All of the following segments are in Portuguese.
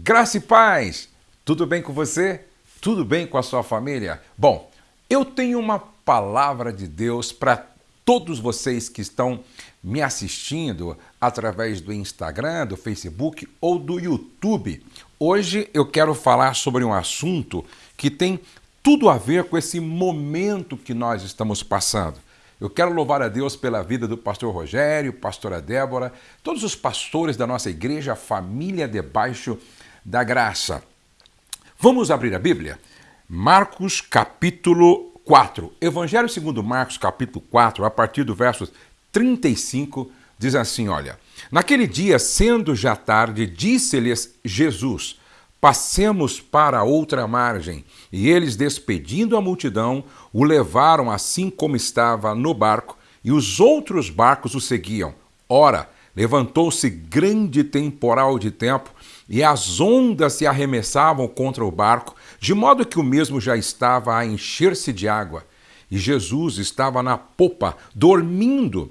Graça e paz! Tudo bem com você? Tudo bem com a sua família? Bom, eu tenho uma palavra de Deus para todos vocês que estão me assistindo através do Instagram, do Facebook ou do YouTube. Hoje eu quero falar sobre um assunto que tem tudo a ver com esse momento que nós estamos passando. Eu quero louvar a Deus pela vida do pastor Rogério, pastora Débora, todos os pastores da nossa igreja, família debaixo da graça. Vamos abrir a Bíblia? Marcos capítulo 4. Evangelho segundo Marcos capítulo 4, a partir do verso 35, diz assim, olha: Naquele dia, sendo já tarde, disse-lhes Jesus: Passemos para outra margem. E eles, despedindo a multidão, o levaram assim como estava no barco, e os outros barcos o seguiam. Ora, levantou-se grande temporal de tempo e as ondas se arremessavam contra o barco, de modo que o mesmo já estava a encher-se de água. E Jesus estava na popa, dormindo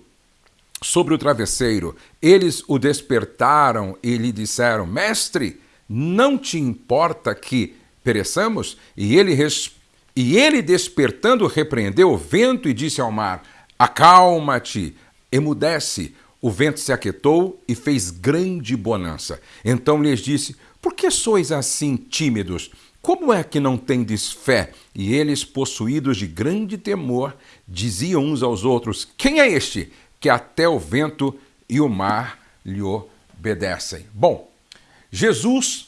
sobre o travesseiro. Eles o despertaram e lhe disseram: Mestre, não te importa que pereçamos? E ele, e ele despertando, repreendeu o vento e disse ao mar: Acalma-te, emudece. O vento se aquietou e fez grande bonança. Então lhes disse: Por que sois assim tímidos? Como é que não tendes fé? E eles, possuídos de grande temor, diziam uns aos outros: Quem é este que até o vento e o mar lhe obedecem? Bom, Jesus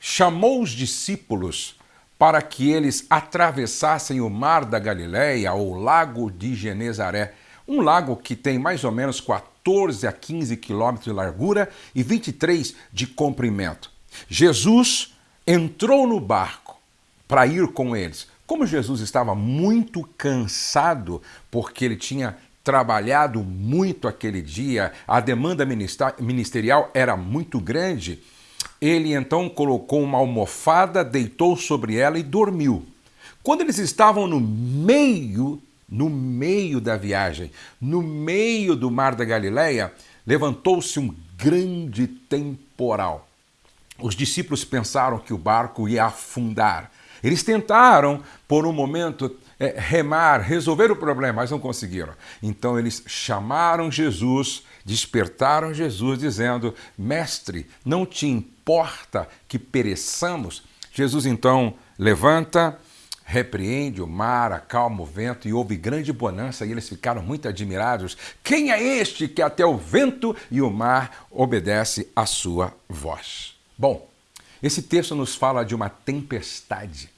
chamou os discípulos para que eles atravessassem o mar da Galileia ou lago de Genezaré, um lago que tem mais ou menos 14 a 15 quilômetros de largura e 23 de comprimento. Jesus entrou no barco para ir com eles. Como Jesus estava muito cansado, porque ele tinha trabalhado muito aquele dia, a demanda ministerial era muito grande, ele então colocou uma almofada, deitou sobre ela e dormiu. Quando eles estavam no meio, no meio da viagem, no meio do mar da Galileia, levantou-se um grande temporal. Os discípulos pensaram que o barco ia afundar. Eles tentaram, por um momento, é, remar, resolver o problema, mas não conseguiram. Então eles chamaram Jesus, despertaram Jesus, dizendo: Mestre, não te importa que pereçamos? Jesus então levanta, repreende o mar, acalma o vento e houve grande bonança e eles ficaram muito admirados. Quem é este que até o vento e o mar obedece à sua voz? Bom, esse texto nos fala de uma tempestade,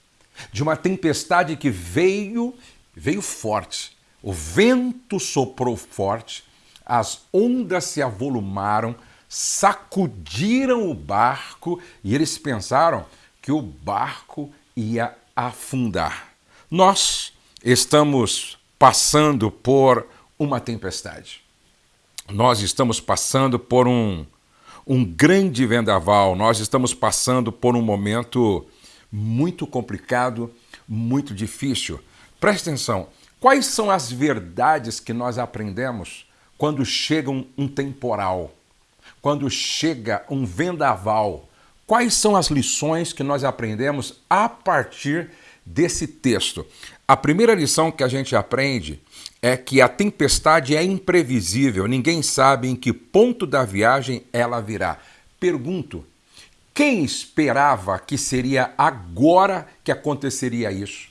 de uma tempestade que veio, veio forte. O vento soprou forte, as ondas se avolumaram, sacudiram o barco e eles pensaram que o barco ia afundar. Nós estamos passando por uma tempestade. Nós estamos passando por um um grande vendaval. Nós estamos passando por um momento muito complicado, muito difícil. Preste atenção: quais são as verdades que nós aprendemos quando chega um, um temporal, quando chega um vendaval? Quais são as lições que nós aprendemos a partir desse texto? A primeira lição que a gente aprende é que a tempestade é imprevisível, ninguém sabe em que ponto da viagem ela virá. Pergunto: quem esperava que seria agora que aconteceria isso?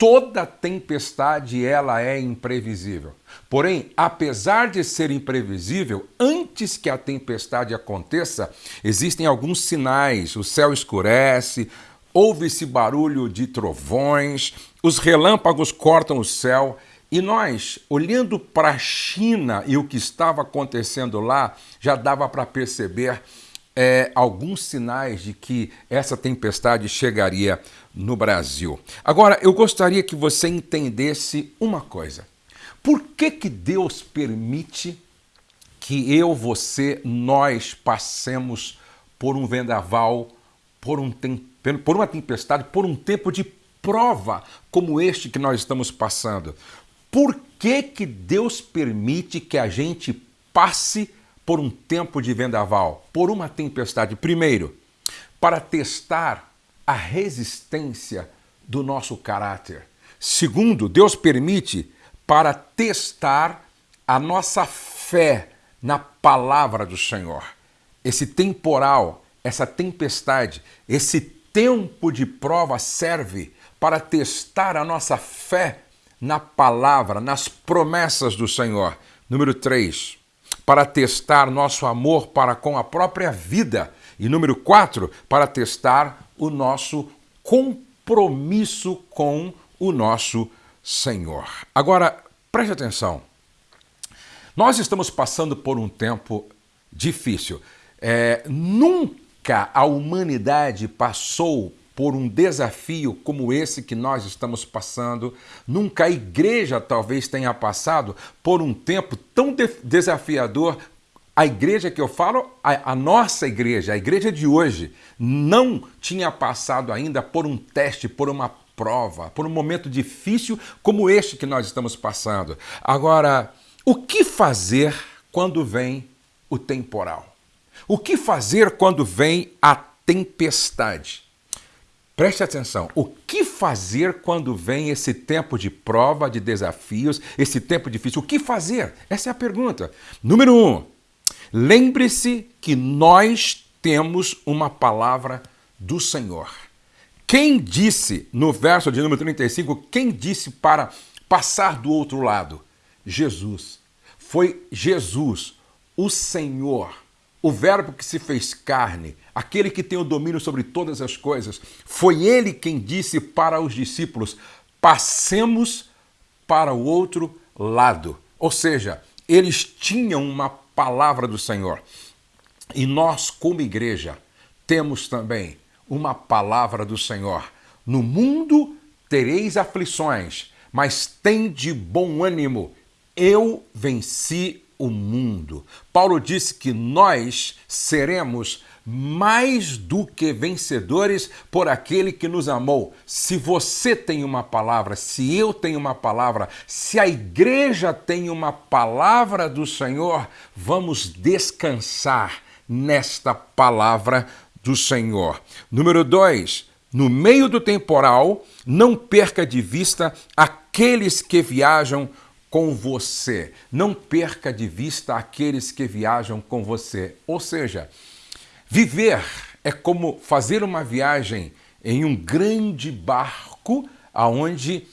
Toda tempestade ela é imprevisível. Porém, apesar de ser imprevisível, antes que a tempestade aconteça, existem alguns sinais. O céu escurece, ouve-se barulho de trovões, os relâmpagos cortam o céu e nós, olhando para a China e o que estava acontecendo lá, já dava para perceber é, alguns sinais de que essa tempestade chegaria no Brasil. Agora, eu gostaria que você entendesse uma coisa. Por que, que Deus permite que eu, você, nós passemos por um vendaval, por, um por uma tempestade, por um tempo de prova como este que nós estamos passando? Por que, que Deus permite que a gente passe por um tempo de vendaval, por uma tempestade? Primeiro, para testar a resistência do nosso caráter. Segundo, Deus permite para testar a nossa fé na palavra do Senhor. Esse temporal, essa tempestade, esse tempo de prova serve para testar a nossa fé na palavra, nas promessas do Senhor. Número 3, para testar nosso amor para com a própria vida. E número 4, para testar o nosso compromisso com o nosso Senhor. Agora, preste atenção. Nós estamos passando por um tempo difícil. É, nunca a humanidade passou por um desafio como esse que nós estamos passando. Nunca a igreja talvez tenha passado por um tempo tão de desafiador. A igreja que eu falo, a, a, nossa igreja, a igreja de hoje, não tinha passado ainda por um teste, por uma prova, por um momento difícil como este que nós estamos passando. Agora, o que fazer quando vem o temporal? O que fazer quando vem a tempestade? Preste atenção. O que fazer quando vem esse tempo de prova, de desafios, esse tempo difícil? O que fazer? Essa é a pergunta. Número um, lembre-se que nós temos uma palavra do Senhor. Quem disse, no verso de número 35, quem disse para passar do outro lado? Jesus. Foi Jesus, o Senhor, o Verbo que se fez carne, aquele que tem o domínio sobre todas as coisas. Foi ele quem disse para os discípulos: passemos para o outro lado. Ou seja, eles tinham uma palavra do Senhor. E nós, como igreja, temos também uma palavra do Senhor. No mundo tereis aflições, mas tem de bom ânimo eu venci o mundo. Paulo disse que nós seremos mais do que vencedores por aquele que nos amou. Se você tem uma palavra, se eu tenho uma palavra, se a igreja tem uma palavra do Senhor, vamos descansar nesta palavra do Senhor. Número dois, no meio do temporal, não perca de vista aqueles que viajam com você. Não perca de vista aqueles que viajam com você. Ou seja, viver é como fazer uma viagem em um grande barco aonde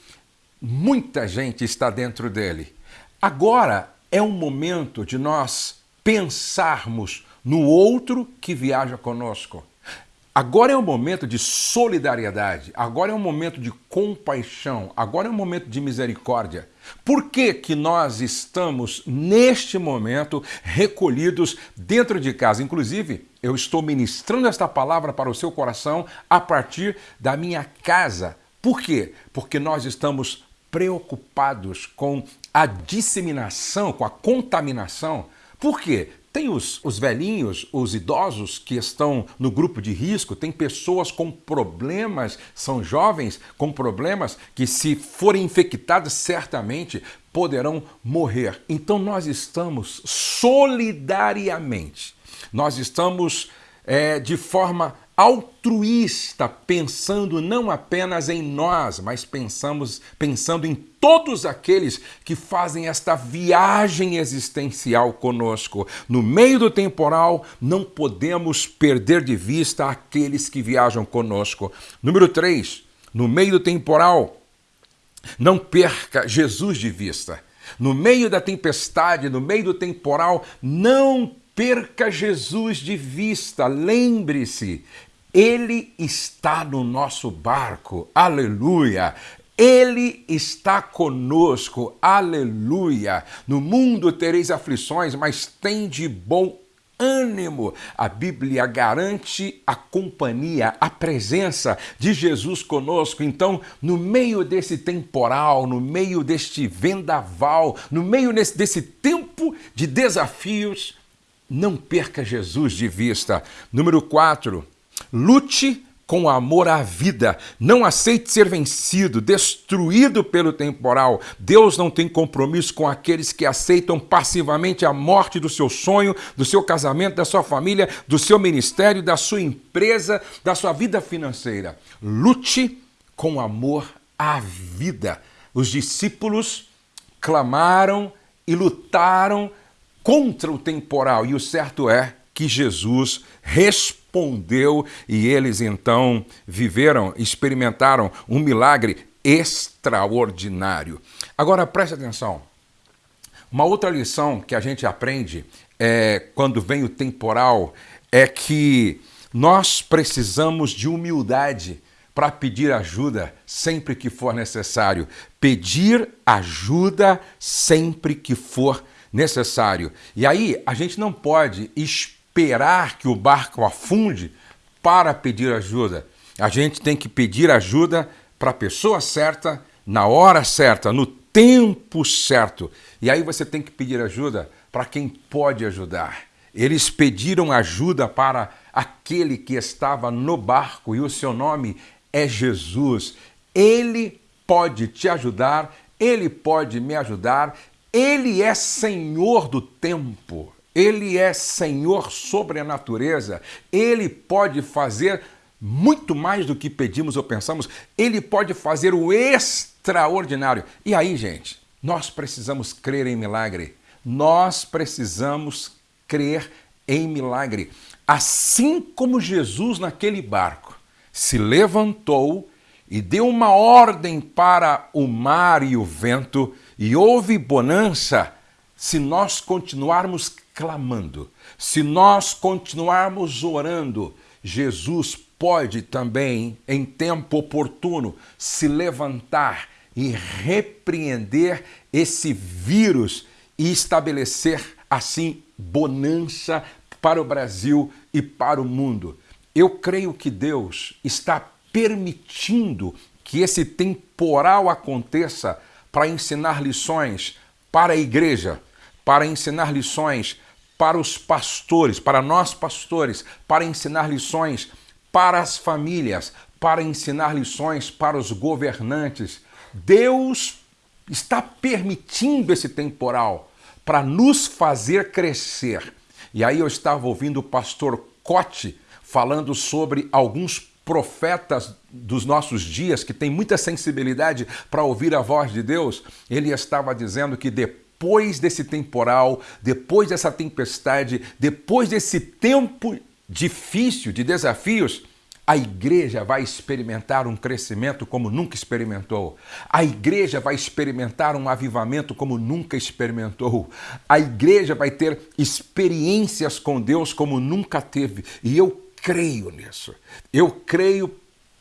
muita gente está dentro dele. Agora é um momento de nós pensarmos no outro que viaja conosco. Agora é um momento de solidariedade, agora é um momento de compaixão, agora é um momento de misericórdia. Por que, que nós estamos, neste momento, recolhidos dentro de casa? Inclusive, eu estou ministrando esta palavra para o seu coração a partir da minha casa. Por quê? Porque nós estamos preocupados com a disseminação, com a contaminação. Por quê? Tem os, os velhinhos, os idosos que estão no grupo de risco, tem pessoas com problemas, são jovens com problemas que, se forem infectadas, certamente poderão morrer. Então, nós estamos solidariamente, nós estamos é, de forma altruísta, pensando não apenas em nós, mas pensamos pensando em todos aqueles que fazem esta viagem existencial conosco. No meio do temporal, não podemos perder de vista aqueles que viajam conosco. Número 3, no meio do temporal, não perca Jesus de vista. No meio da tempestade, no meio do temporal, não perca Jesus de vista. Lembre-se, ele está no nosso barco, aleluia. Ele está conosco, aleluia. No mundo tereis aflições, mas tem de bom ânimo. A Bíblia garante a companhia, a presença de Jesus conosco. Então, no meio desse temporal, no meio deste vendaval, no meio desse, tempo de desafios, não perca Jesus de vista. Número 4 Lute com amor à vida. Não aceite ser vencido, destruído pelo temporal. Deus não tem compromisso com aqueles que aceitam passivamente a morte do seu sonho, do seu casamento, da sua família, do seu ministério, da sua empresa, da sua vida financeira. Lute com amor à vida. Os discípulos clamaram e lutaram contra o temporal, e o certo é que Jesus respondeu e eles então viveram, experimentaram um milagre extraordinário. Agora preste atenção. Uma outra lição que a gente aprende é, quando vem o temporal é que nós precisamos de humildade para pedir ajuda sempre que for necessário. Pedir ajuda sempre que for necessário. E aí a gente não pode esperar que o barco afunde para pedir ajuda. A gente tem que pedir ajuda para a pessoa certa, na hora certa, no tempo certo. E aí você tem que pedir ajuda para quem pode ajudar. Eles pediram ajuda para aquele que estava no barco e o seu nome é Jesus. Ele pode te ajudar, ele pode me ajudar, ele é Senhor do tempo, ele é Senhor sobre a natureza, ele pode fazer muito mais do que pedimos ou pensamos, ele pode fazer o extraordinário. E aí, gente, nós precisamos crer em milagre. Nós precisamos crer em milagre. Assim como Jesus naquele barco se levantou e deu uma ordem para o mar e o vento, e houve bonança se nós continuarmos clamando, se nós continuarmos orando. Jesus pode também, em tempo oportuno, se levantar e repreender esse vírus e estabelecer assim bonança para o Brasil e para o mundo. Eu creio que Deus está permitindo que esse temporal aconteça para ensinar lições para a igreja, para ensinar lições para os pastores, para nós pastores, para ensinar lições para as famílias, para ensinar lições para os governantes. Deus está permitindo esse temporal para nos fazer crescer. E aí eu estava ouvindo o pastor Cote falando sobre alguns profetas dos nossos dias que têm muita sensibilidade para ouvir a voz de Deus. Ele estava dizendo que depois desse temporal, depois dessa tempestade, depois desse tempo difícil de desafios, a igreja vai experimentar um crescimento como nunca experimentou. A igreja vai experimentar um avivamento como nunca experimentou. A igreja vai ter experiências com Deus como nunca teve. E eu creio nisso. Eu creio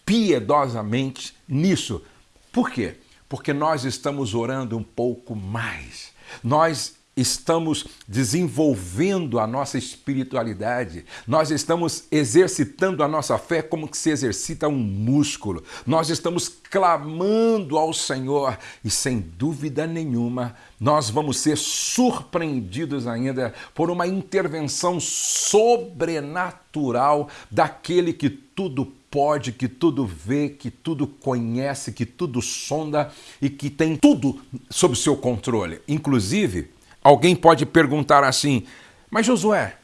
piedosamente nisso. Por quê? Porque nós estamos orando um pouco mais. Nós estamos desenvolvendo a nossa espiritualidade, nós estamos exercitando a nossa fé como que se exercita um músculo, nós estamos clamando ao Senhor e sem dúvida nenhuma nós vamos ser surpreendidos ainda por uma intervenção sobrenatural daquele que tudo pode, que tudo vê, que tudo conhece, que tudo sonda e que tem tudo sob seu controle, inclusive Alguém pode perguntar assim, mas Josué,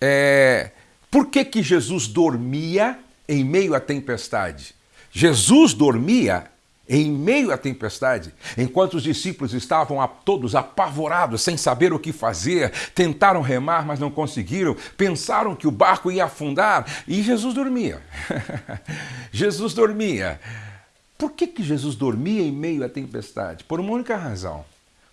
é, por que, que Jesus dormia em meio à tempestade? Jesus dormia em meio à tempestade, enquanto os discípulos estavam todos apavorados, sem saber o que fazer, tentaram remar, mas não conseguiram, pensaram que o barco ia afundar e Jesus dormia. Jesus dormia. Por que, que Jesus dormia em meio à tempestade? Por uma única razão.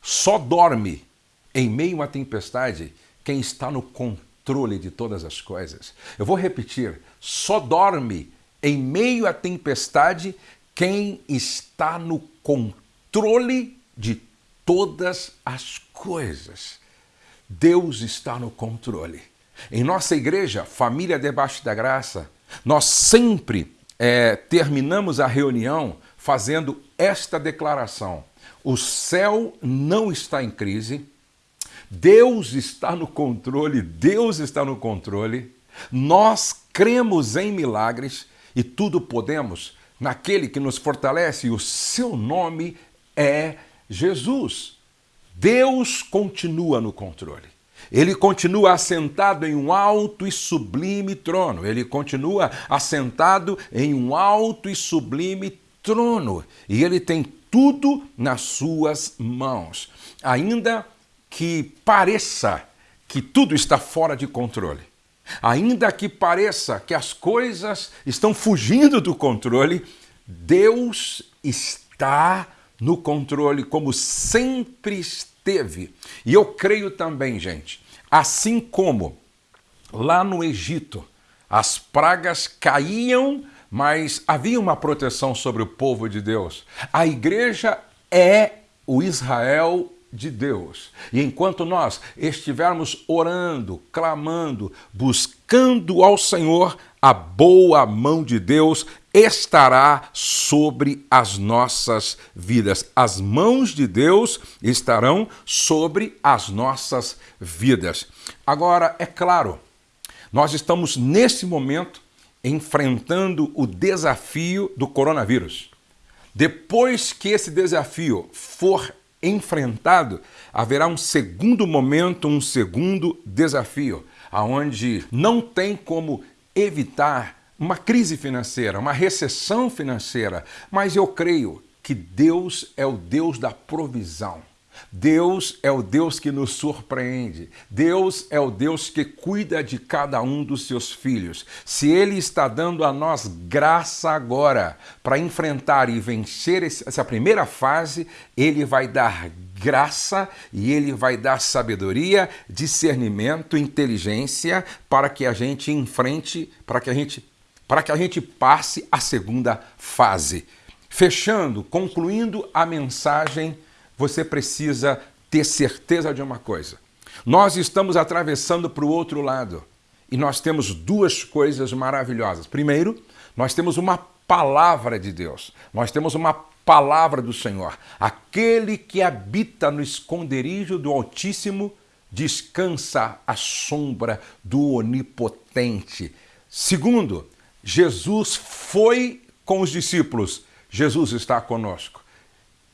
Só dorme em meio à tempestade, quem está no controle de todas as coisas. Eu vou repetir: só dorme em meio à tempestade quem está no controle de todas as coisas. Deus está no controle. Em nossa igreja, Família Debaixo da Graça, nós sempre é, terminamos a reunião fazendo esta declaração: o céu não está em crise, Deus está no controle, Deus está no controle. Nós cremos em milagres e tudo podemos naquele que nos fortalece, o seu nome é Jesus. Deus continua no controle. Ele continua assentado em um alto e sublime trono. Ele continua assentado em um alto e sublime trono. E ele tem tudo nas suas mãos. Ainda que pareça que tudo está fora de controle, ainda que pareça que as coisas estão fugindo do controle, Deus está no controle, como sempre esteve. E eu creio também, gente, assim como lá no Egito as pragas caíam, mas havia uma proteção sobre o povo de Deus. A igreja é o Israel de Deus. E enquanto nós estivermos orando, clamando, buscando ao Senhor, a boa mão de Deus estará sobre as nossas vidas. As mãos de Deus estarão sobre as nossas vidas. Agora, é claro, nós estamos nesse momento enfrentando o desafio do coronavírus. Depois que esse desafio for enfrentado, haverá um segundo momento, um segundo desafio, aonde não tem como evitar uma crise financeira, uma recessão financeira, mas eu creio que Deus é o Deus da provisão. Deus é o Deus que nos surpreende. Deus é o Deus que cuida de cada um dos seus filhos. Se Ele está dando a nós graça agora para enfrentar e vencer essa primeira fase, Ele vai dar graça e Ele vai dar sabedoria, discernimento, inteligência para que a gente enfrente, para que a gente, para que a gente passe a segunda fase. Fechando, concluindo a mensagem você precisa ter certeza de uma coisa. Nós estamos atravessando para o outro lado e nós temos duas coisas maravilhosas. Primeiro, nós temos uma palavra de Deus, nós temos uma palavra do Senhor. Aquele que habita no esconderijo do Altíssimo descansa à sombra do Onipotente. Segundo, Jesus foi com os discípulos, Jesus está conosco.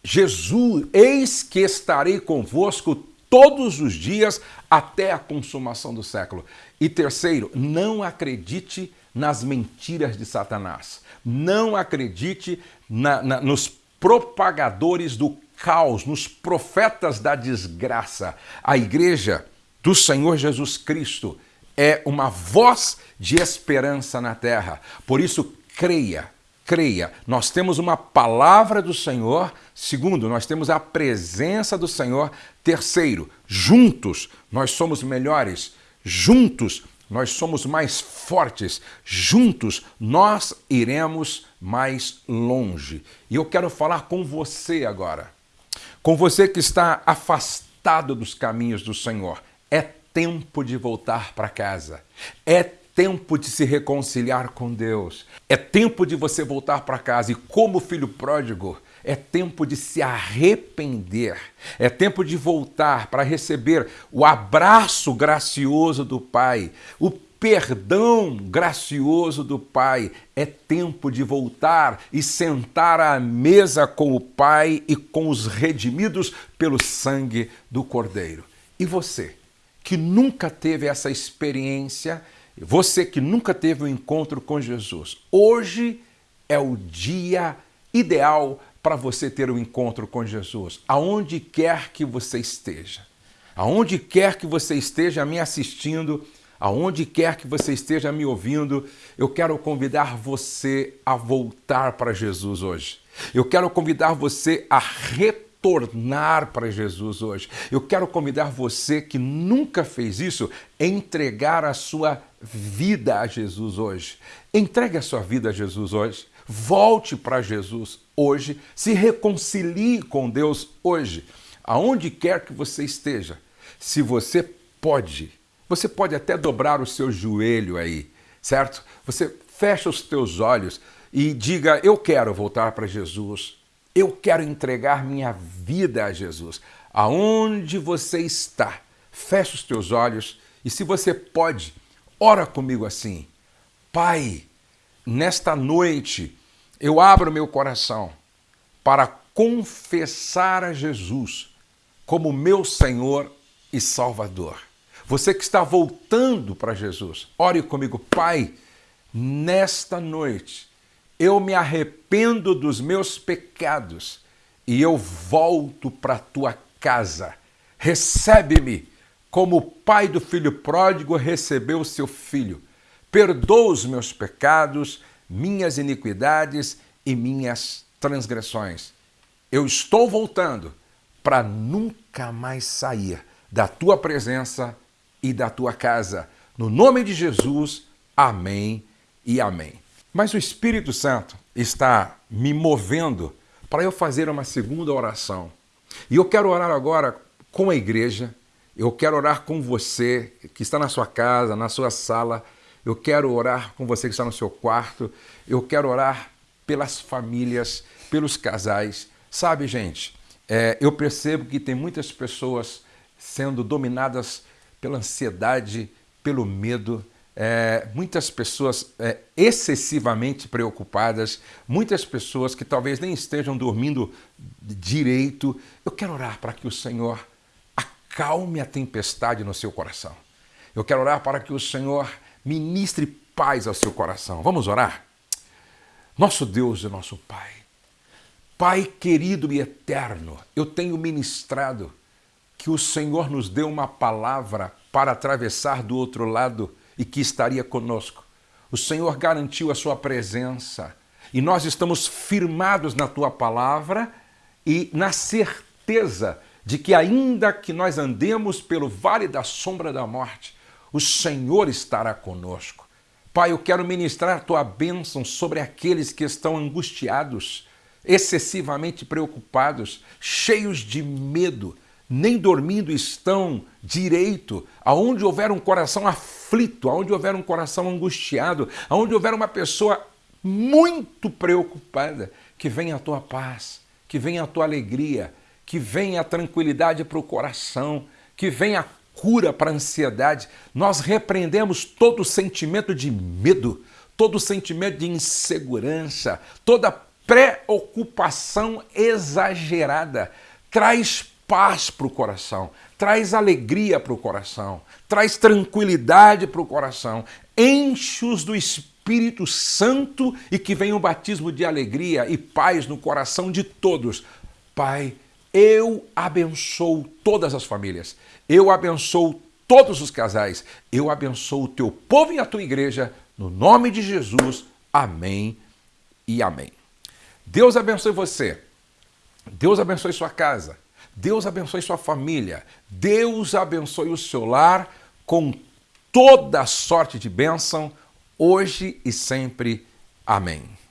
Jesus, eis que estarei convosco todos os dias até a consumação do século. E terceiro, não acredite nas mentiras de Satanás. Não acredite na, na, nos propagadores do caos, nos profetas da desgraça. A igreja do Senhor Jesus Cristo é uma voz de esperança na terra. Por isso, creia, creia. Nós temos uma palavra do Senhor. Segundo, nós temos a presença do Senhor. Terceiro, juntos nós somos melhores. Juntos nós somos mais fortes. Juntos nós iremos mais longe. E eu quero falar com você agora. Com você que está afastado dos caminhos do Senhor. É tempo de voltar para casa. É tempo de se reconciliar com Deus. É tempo de você voltar para casa e, como filho pródigo, é tempo de se arrepender. É tempo de voltar para receber o abraço gracioso do Pai, o perdão gracioso do Pai. É tempo de voltar e sentar à mesa com o Pai e com os redimidos pelo sangue do Cordeiro. E você, que nunca teve essa experiência, você que nunca teve um encontro com Jesus, hoje é o dia ideal para você ter um encontro com Jesus, aonde quer que você esteja. Aonde quer que você esteja me assistindo, aonde quer que você esteja me ouvindo, eu quero convidar você a voltar para Jesus hoje. Eu quero convidar você a retornar tornar para Jesus hoje. Eu quero convidar você que nunca fez isso, entregar a sua vida a Jesus hoje. Entregue a sua vida a Jesus hoje. Volte para Jesus hoje. Se reconcilie com Deus hoje. Aonde quer que você esteja. Se você pode, você pode até dobrar o seu joelho aí, certo? Você fecha os teus olhos e diga: Eu quero voltar para Jesus. Eu quero entregar minha vida a Jesus. Aonde você está, feche os teus olhos e, se você pode, ora comigo assim: Pai, nesta noite, eu abro meu coração para confessar a Jesus como meu Senhor e Salvador. Você que está voltando para Jesus, ore comigo, Pai, nesta noite eu me arrependo dos meus pecados e eu volto para a tua casa. Recebe-me como o pai do filho pródigo recebeu o seu filho. Perdoa os meus pecados, minhas iniquidades e minhas transgressões. Eu estou voltando para nunca mais sair da tua presença e da tua casa. No nome de Jesus, amém e amém. Mas o Espírito Santo está me movendo para eu fazer uma segunda oração. E eu quero orar agora com a igreja, eu quero orar com você que está na sua casa, na sua sala, eu quero orar com você que está no seu quarto, eu quero orar pelas famílias, pelos casais. Sabe, gente, é, eu percebo que tem muitas pessoas sendo dominadas pela ansiedade, pelo medo, é, muitas pessoas é, excessivamente preocupadas, muitas pessoas que talvez nem estejam dormindo direito. Eu quero orar para que o Senhor acalme a tempestade no seu coração. Eu quero orar para que o Senhor ministre paz ao seu coração. Vamos orar? Nosso Deus e nosso Pai, Pai querido e eterno, eu tenho ministrado que o Senhor nos deu uma palavra para atravessar do outro lado e que estaria conosco. O Senhor garantiu a sua presença e nós estamos firmados na tua palavra e na certeza de que, ainda que nós andemos pelo vale da sombra da morte, o Senhor estará conosco. Pai, eu quero ministrar a tua bênção sobre aqueles que estão angustiados, excessivamente preocupados, cheios de medo, nem dormindo estão direito, aonde houver um coração aflito, aonde houver um coração angustiado, aonde houver uma pessoa muito preocupada, que venha a tua paz, que venha a tua alegria, que venha a tranquilidade para o coração, que venha a cura para a ansiedade. Nós repreendemos todo sentimento de medo, todo sentimento de insegurança, toda preocupação exagerada. Traz paz para o coração, traz alegria para o coração, traz tranquilidade para o coração, enche-os do Espírito Santo e que venha um batismo de alegria e paz no coração de todos. Pai, eu abençoo todas as famílias, eu abençoo todos os casais, eu abençoo o teu povo e a tua igreja, no nome de Jesus. Amém e amém. Deus abençoe você, Deus abençoe sua casa. Deus abençoe sua família. Deus abençoe o seu lar com toda sorte de bênção, hoje e sempre. Amém.